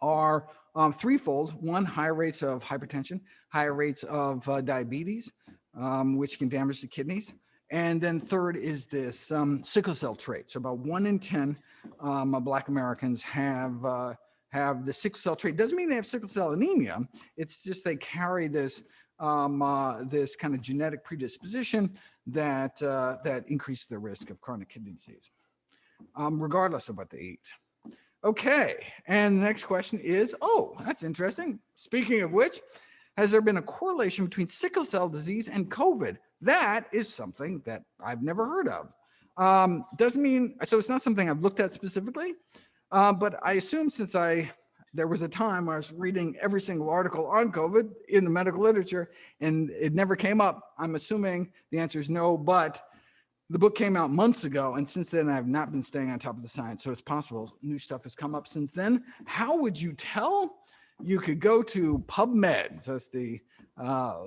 are um, threefold. One, higher rates of hypertension, higher rates of uh, diabetes, um, which can damage the kidneys. And then third is this um, sickle cell trait. So about one in 10 um, Black Americans have uh, have the sickle cell trait. Doesn't mean they have sickle cell anemia. It's just they carry this um, uh, this kind of genetic predisposition that uh, that increases the risk of chronic kidney disease, um, regardless of what they eat. Okay, and the next question is, oh, that's interesting. Speaking of which, has there been a correlation between sickle cell disease and COVID? That is something that I've never heard of. Um, doesn't mean, so it's not something I've looked at specifically, uh, but I assume since I, there was a time I was reading every single article on COVID in the medical literature and it never came up. I'm assuming the answer is no, but the book came out months ago, and since then I've not been staying on top of the science. So it's possible new stuff has come up since then. How would you tell? You could go to PubMed, so it's the uh,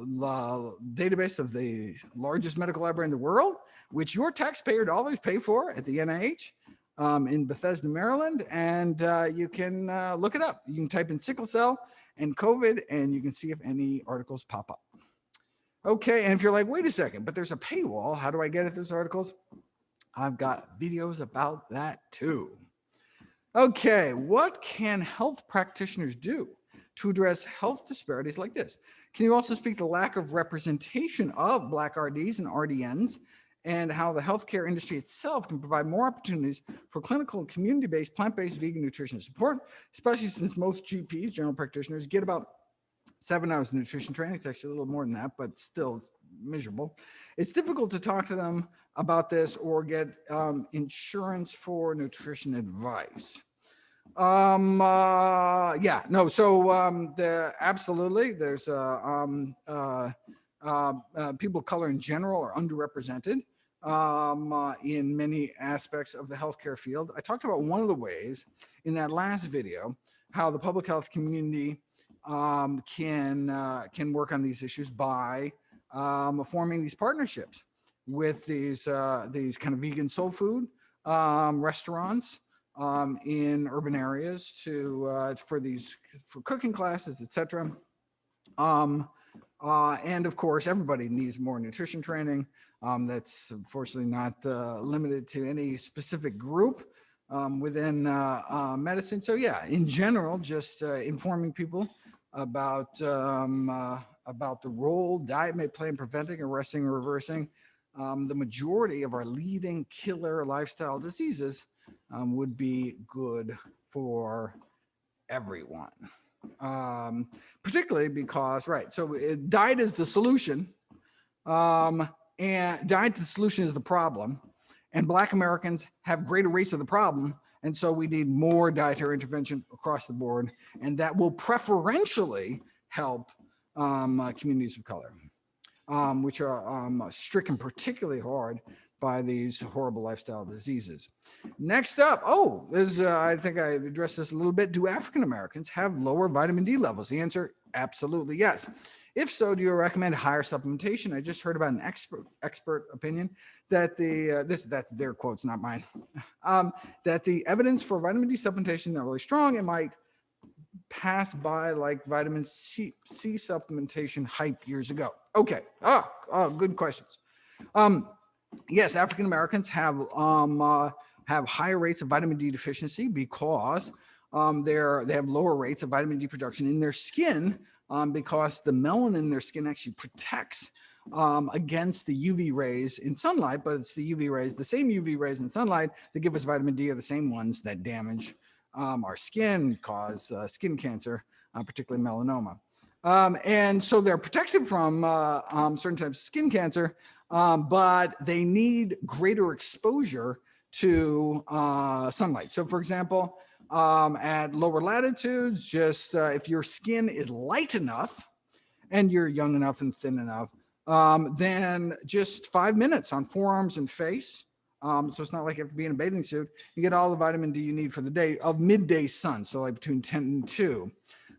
database of the largest medical library in the world, which your taxpayer dollars pay for at the NIH um, in Bethesda, Maryland, and uh, you can uh, look it up. You can type in sickle cell and COVID, and you can see if any articles pop up. Okay, and if you're like, wait a second, but there's a paywall, how do I get at those articles? I've got videos about that too. Okay, what can health practitioners do to address health disparities like this? Can you also speak to lack of representation of Black RDs and RDNs and how the healthcare industry itself can provide more opportunities for clinical and community-based plant-based vegan nutrition support, especially since most GPs, general practitioners, get about seven hours of nutrition training. It's actually a little more than that, but still miserable. It's difficult to talk to them about this or get um, insurance for nutrition advice. Um, uh, yeah, no, so um, the, absolutely, there's uh, um, uh, uh, uh, people of color in general are underrepresented um, uh, in many aspects of the healthcare field. I talked about one of the ways in that last video, how the public health community um, can uh, can work on these issues by um, forming these partnerships with these uh, these kind of vegan soul food um, restaurants um, in urban areas to uh, for these for cooking classes, etc. Um, uh, and of course, everybody needs more nutrition training. Um, that's unfortunately not uh, limited to any specific group um, within uh, uh, medicine. So yeah, in general, just uh, informing people about um, uh, about the role diet may play in preventing, arresting, or reversing um, the majority of our leading killer lifestyle diseases um, would be good for everyone. Um, particularly because, right, so it, diet is the solution um, and diet the solution is the problem. And Black Americans have greater rates of the problem and so we need more dietary intervention across the board, and that will preferentially help um, uh, communities of color, um, which are um, stricken particularly hard by these horrible lifestyle diseases. Next up, oh, uh, I think I addressed this a little bit. Do African Americans have lower vitamin D levels? The answer, absolutely yes. If so, do you recommend higher supplementation? I just heard about an expert expert opinion that the uh, this that's their quotes, not mine. Um, that the evidence for vitamin D supplementation is not really strong. It might pass by like vitamin C, C supplementation hype years ago. Okay. Oh, oh good questions. Um, yes, African Americans have um, uh, have higher rates of vitamin D deficiency because um, they're they have lower rates of vitamin D production in their skin um, because the melanin in their skin actually protects um, against the UV rays in sunlight, but it's the UV rays, the same UV rays in sunlight that give us vitamin D are the same ones that damage um, our skin, cause uh, skin cancer, uh, particularly melanoma. Um, and so they're protected from uh, um, certain types of skin cancer, um, but they need greater exposure to uh, sunlight. So for example, um, at lower latitudes, just uh, if your skin is light enough and you're young enough and thin enough, um, than just five minutes on forearms and face. Um, so it's not like you have to be in a bathing suit. You get all the vitamin D you need for the day of midday sun. So like between 10 and 2.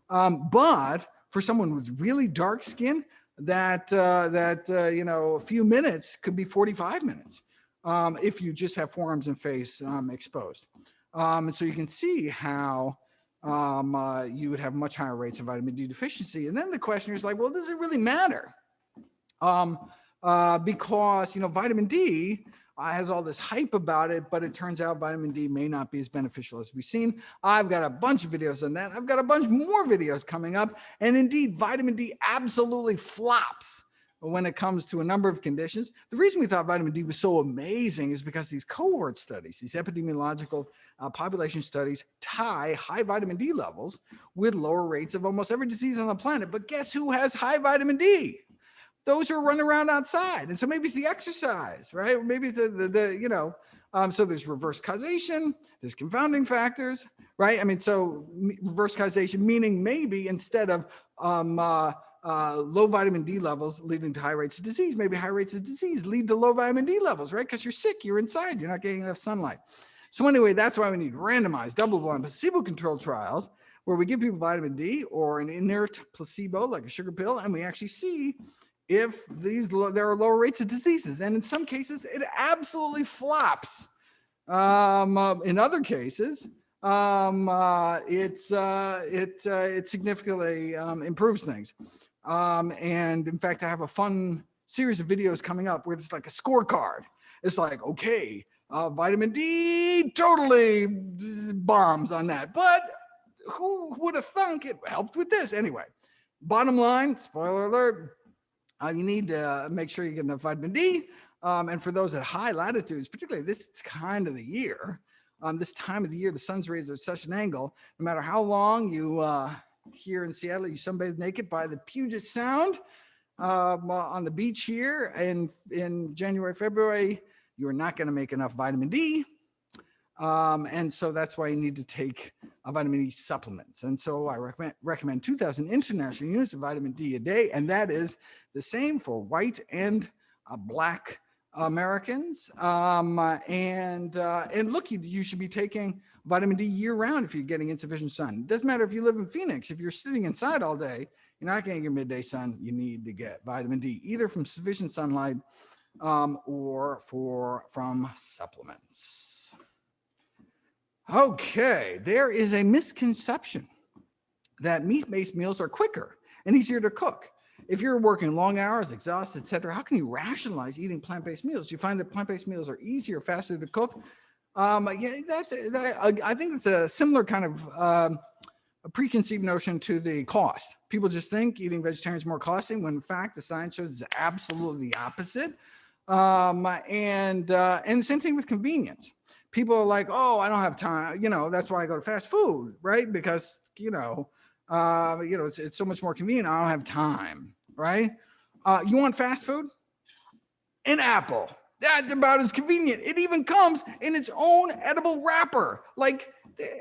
Um, but for someone with really dark skin, that uh, that uh, you know a few minutes could be 45 minutes um, if you just have forearms and face um, exposed. Um, and so you can see how um, uh, you would have much higher rates of vitamin D deficiency. And then the question is like, well, does it really matter? Um, uh, because you know vitamin D uh, has all this hype about it, but it turns out vitamin D may not be as beneficial as we've seen. I've got a bunch of videos on that. I've got a bunch more videos coming up. And indeed, vitamin D absolutely flops when it comes to a number of conditions. The reason we thought vitamin D was so amazing is because these cohort studies, these epidemiological uh, population studies tie high vitamin D levels with lower rates of almost every disease on the planet. But guess who has high vitamin D? Those are running around outside. And so maybe it's the exercise, right? Maybe the, the, the you know, um, so there's reverse causation, there's confounding factors, right? I mean, so reverse causation, meaning maybe instead of um, uh, uh, low vitamin D levels leading to high rates of disease, maybe high rates of disease lead to low vitamin D levels, right? Because you're sick, you're inside, you're not getting enough sunlight. So anyway, that's why we need randomized double-blind placebo-controlled trials where we give people vitamin D or an inert placebo like a sugar pill, and we actually see if these there are lower rates of diseases. And in some cases, it absolutely flops. Um, uh, in other cases, um, uh, it's, uh, it, uh, it significantly um, improves things. Um, and in fact, I have a fun series of videos coming up where it's like a scorecard. It's like, okay, uh, vitamin D totally bombs on that, but who would have thunk it helped with this anyway? Bottom line, spoiler alert, uh, you need to make sure you get enough vitamin D. Um, and for those at high latitudes, particularly this kind of the year, um, this time of the year, the sun's rays are at such an angle, no matter how long you, uh, here in Seattle, you sunbathe naked by the Puget Sound um, uh, on the beach here in, in January, February, you are not going to make enough vitamin D um, and so that's why you need to take vitamin D supplements. And so I recommend, recommend 2000 international units of vitamin D a day. And that is the same for white and uh, black Americans. Um, uh, and, uh, and look, you, you should be taking vitamin D year round if you're getting insufficient sun. It doesn't matter if you live in Phoenix, if you're sitting inside all day, you're not getting your midday sun, you need to get vitamin D, either from sufficient sunlight um, or for from supplements. Okay, there is a misconception that meat-based meals are quicker and easier to cook. If you're working long hours, exhausted, etc., how can you rationalize eating plant-based meals? You find that plant-based meals are easier, faster to cook? Um, yeah, that's that, I think it's a similar kind of um, a preconceived notion to the cost. People just think eating vegetarian is more costly when in fact the science shows it's absolutely the opposite. Um, and uh, and the same thing with convenience people are like, oh, I don't have time. You know, that's why I go to fast food, right? Because, you know, uh, you know, it's, it's so much more convenient. I don't have time, right? Uh, you want fast food? An apple. That's about as convenient. It even comes in its own edible wrapper. Like,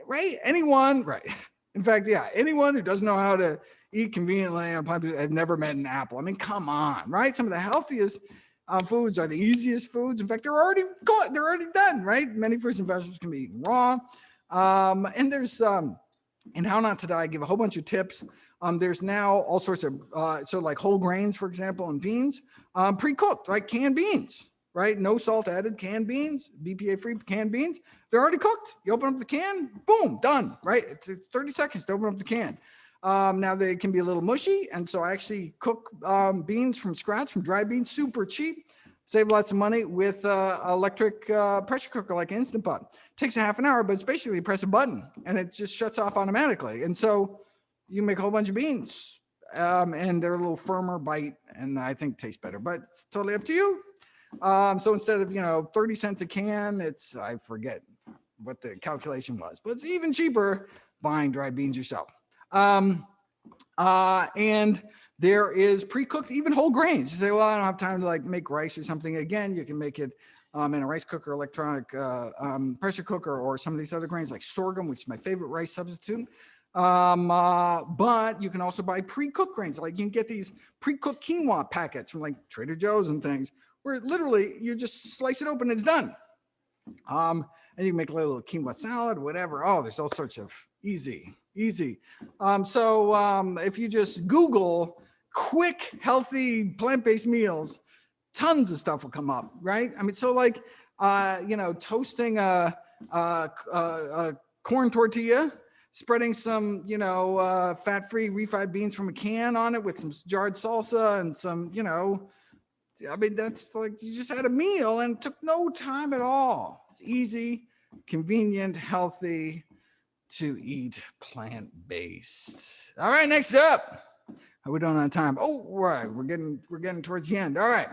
right? Anyone, right? In fact, yeah, anyone who doesn't know how to eat conveniently on plant has never met an apple. I mean, come on, right? Some of the healthiest um, foods are the easiest foods. In fact, they're already good. They're already done, right? Many fruits and vegetables can be eaten raw. Um, and there's, um, in How Not to Die, I give a whole bunch of tips. Um, there's now all sorts of, uh, so like whole grains, for example, and beans, um, pre-cooked, like canned beans, right? No salt added canned beans, BPA free canned beans. They're already cooked. You open up the can, boom, done, right? It's 30 seconds to open up the can. Um, now they can be a little mushy. And so I actually cook um, beans from scratch from dry beans, super cheap, save lots of money with uh, electric uh, pressure cooker like Instant Pot. Takes a half an hour, but it's basically press a button and it just shuts off automatically. And so you make a whole bunch of beans um, and they're a little firmer bite and I think tastes better, but it's totally up to you. Um, so instead of, you know, 30 cents a can, it's, I forget what the calculation was, but it's even cheaper buying dry beans yourself. Um, uh, and there is pre-cooked even whole grains. You say, well, I don't have time to like make rice or something. Again, you can make it um, in a rice cooker, electronic uh, um, pressure cooker, or some of these other grains like sorghum, which is my favorite rice substitute. Um, uh, but you can also buy pre-cooked grains. Like you can get these pre-cooked quinoa packets from like Trader Joe's and things where literally you just slice it open, and it's done. Um, and you can make a little quinoa salad, whatever. Oh, there's all sorts of easy, easy. Um, so um, if you just Google quick, healthy, plant-based meals, tons of stuff will come up, right? I mean, so like, uh, you know, toasting a, a, a, a corn tortilla, spreading some, you know, uh, fat-free refried beans from a can on it with some jarred salsa and some, you know, I mean, that's like, you just had a meal and took no time at all. It's easy, convenient, healthy to eat plant-based. All right, next up. How we doing on time? Oh, right, we're getting, we're getting towards the end. All right.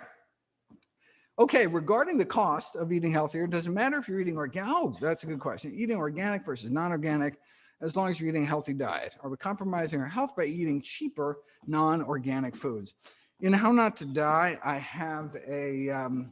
Okay, regarding the cost of eating healthier, does it matter if you're eating organic? Oh, that's a good question. Eating organic versus non-organic, as long as you're eating a healthy diet. Are we compromising our health by eating cheaper non-organic foods? In How Not to Die, I have a, um,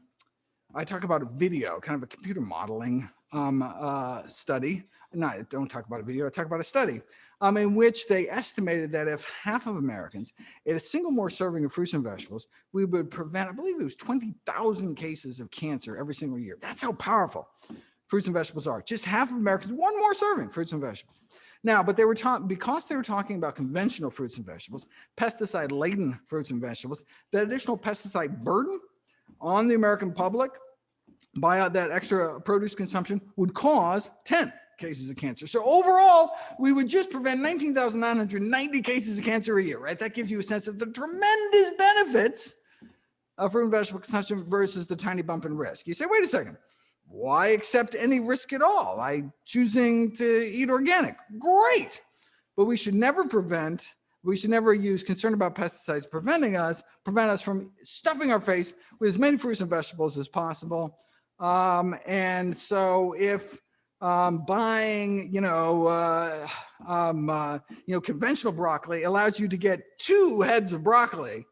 I talk about a video, kind of a computer modeling um, uh, study. No, don't talk about a video, I talk about a study um, in which they estimated that if half of Americans ate a single more serving of fruits and vegetables, we would prevent, I believe it was 20,000 cases of cancer every single year. That's how powerful fruits and vegetables are. Just half of Americans, one more serving fruits and vegetables. Now, but they were talking, because they were talking about conventional fruits and vegetables, pesticide laden fruits and vegetables, that additional pesticide burden on the American public by that extra produce consumption would cause 10 cases of cancer. So overall, we would just prevent 19,990 cases of cancer a year, right? That gives you a sense of the tremendous benefits of fruit and vegetable consumption versus the tiny bump in risk. You say, wait a second, why accept any risk at all by choosing to eat organic? Great. But we should never prevent, we should never use concern about pesticides preventing us, prevent us from stuffing our face with as many fruits and vegetables as possible. Um, and so if um, buying, you know, uh, um, uh, you know, conventional broccoli allows you to get two heads of broccoli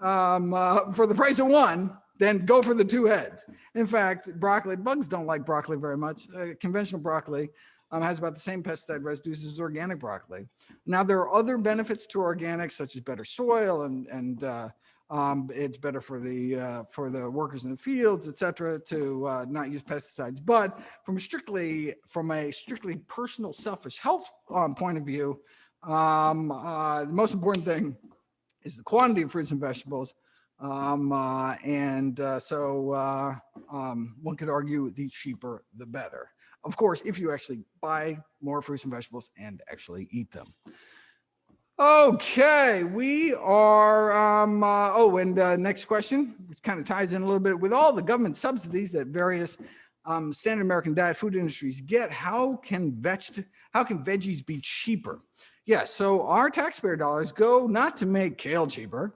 um, uh, for the price of one, then go for the two heads. In fact, broccoli, bugs don't like broccoli very much. Uh, conventional broccoli um, has about the same pesticide residues as organic broccoli. Now, there are other benefits to organic, such as better soil and, and uh, um, it's better for the uh, for the workers in the fields, et cetera, to uh, not use pesticides. But from strictly from a strictly personal, selfish health um, point of view, um, uh, the most important thing is the quantity of fruits and vegetables. Um, uh, and uh, so uh, um, one could argue the cheaper, the better. Of course, if you actually buy more fruits and vegetables and actually eat them. Okay, we are, um, uh, oh, and uh, next question, which kind of ties in a little bit with all the government subsidies that various um, standard American diet food industries get, how can veg how can veggies be cheaper? Yeah, so our taxpayer dollars go not to make kale cheaper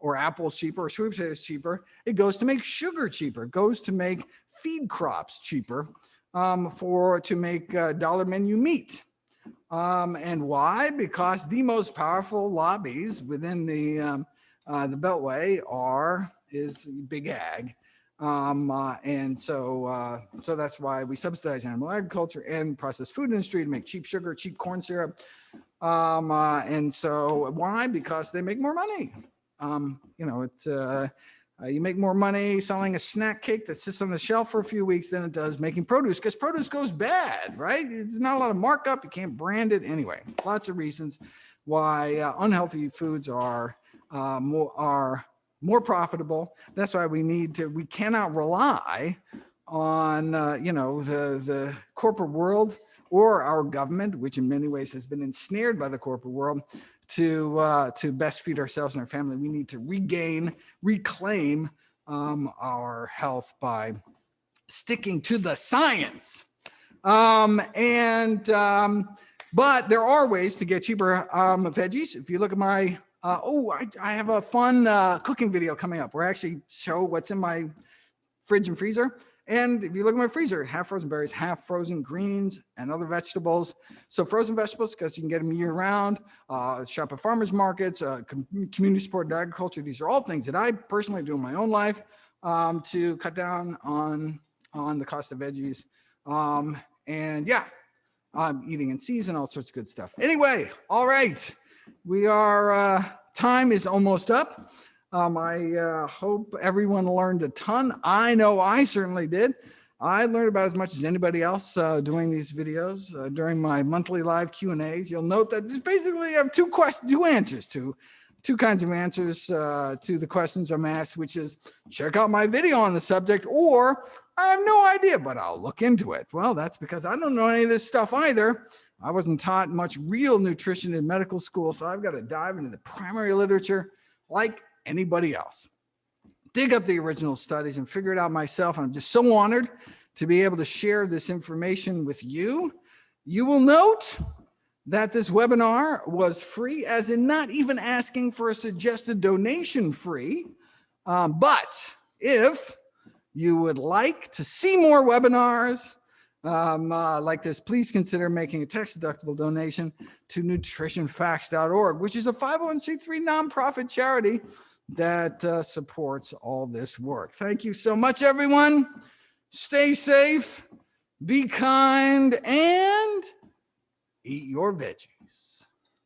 or apples cheaper or sweet potatoes cheaper. It goes to make sugar cheaper, it goes to make feed crops cheaper um, for to make uh, dollar menu meat. Um, and why? Because the most powerful lobbies within the um, uh, the Beltway are is big ag. Um, uh, and so uh, so that's why we subsidize animal agriculture and processed food industry to make cheap sugar, cheap corn syrup. Um, uh, and so why? Because they make more money. Um, you know, it's uh, you make more money selling a snack cake that sits on the shelf for a few weeks than it does making produce because produce goes bad, right? There's not a lot of markup. You can't brand it anyway. Lots of reasons why uh, unhealthy foods are uh, more are more profitable. That's why we need to. We cannot rely on uh, you know the the corporate world or our government, which in many ways has been ensnared by the corporate world, to uh, to best feed ourselves and our family. We need to regain, reclaim um, our health by sticking to the science. Um, and um, but there are ways to get cheaper um, veggies. If you look at my uh, oh, I, I have a fun uh, cooking video coming up where I actually show what's in my fridge and freezer. And if you look at my freezer, half frozen berries, half frozen greens and other vegetables. So frozen vegetables, because you can get them year round, uh, shop at farmers markets, uh, community supported agriculture. These are all things that I personally do in my own life um, to cut down on, on the cost of veggies. Um, and yeah, I'm eating in season, all sorts of good stuff. Anyway, all right, we are, uh, time is almost up. Um, I uh, hope everyone learned a ton. I know I certainly did. I learned about as much as anybody else uh, doing these videos uh, during my monthly live Q and A's. You'll note that there's basically I have two questions, two answers to, two kinds of answers uh, to the questions I'm asked, which is check out my video on the subject, or I have no idea, but I'll look into it. Well, that's because I don't know any of this stuff either. I wasn't taught much real nutrition in medical school, so I've got to dive into the primary literature like anybody else. Dig up the original studies and figure it out myself. I'm just so honored to be able to share this information with you. You will note that this webinar was free, as in not even asking for a suggested donation free. Um, but if you would like to see more webinars um, uh, like this, please consider making a tax deductible donation to nutritionfacts.org, which is a 501c3 nonprofit charity that uh, supports all this work. Thank you so much, everyone. Stay safe, be kind, and eat your veggies.